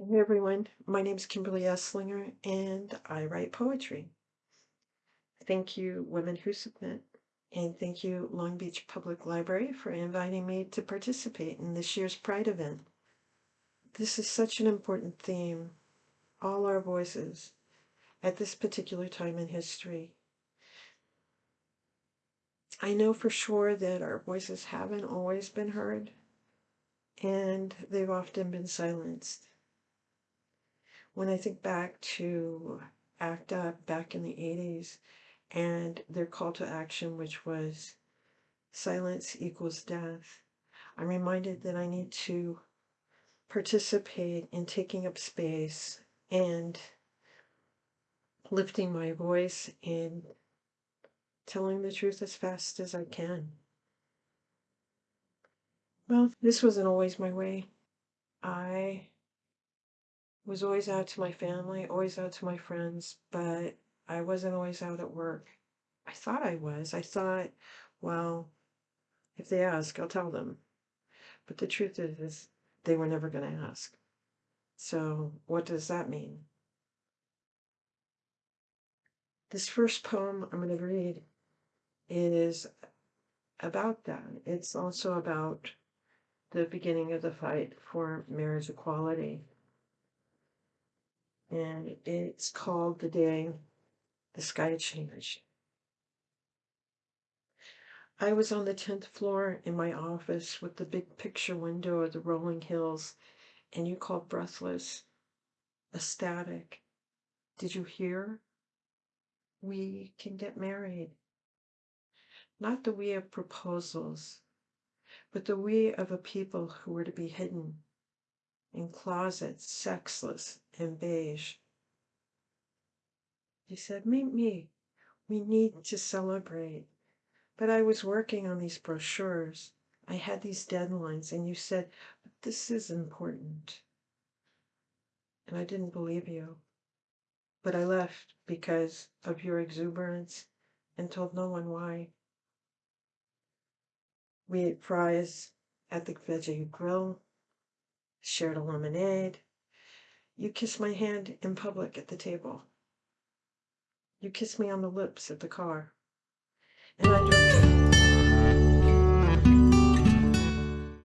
Hey everyone, my name is Kimberly Esslinger and I write poetry. Thank you, Women Who Submit, and thank you, Long Beach Public Library, for inviting me to participate in this year's Pride event. This is such an important theme, all our voices, at this particular time in history. I know for sure that our voices haven't always been heard, and they've often been silenced when I think back to ACT UP back in the 80s and their call to action, which was silence equals death, I'm reminded that I need to participate in taking up space and lifting my voice and telling the truth as fast as I can. Well, this wasn't always my way. I was always out to my family, always out to my friends, but I wasn't always out at work. I thought I was. I thought, well, if they ask, I'll tell them. But the truth is, is they were never going to ask. So what does that mean? This first poem I'm going to read is about that. It's also about the beginning of the fight for marriage equality and it's called The Day the Sky Changed. I was on the 10th floor in my office with the big picture window of the rolling hills, and you called breathless, ecstatic. Did you hear? We can get married. Not the we of proposals, but the we of a people who were to be hidden in closets, sexless and beige. He said, Meet me. We need to celebrate. But I was working on these brochures. I had these deadlines, and you said, But this is important. And I didn't believe you. But I left because of your exuberance and told no one why. We ate fries at the veggie grill shared a lemonade. You kissed my hand in public at the table. You kissed me on the lips at the car. And I drove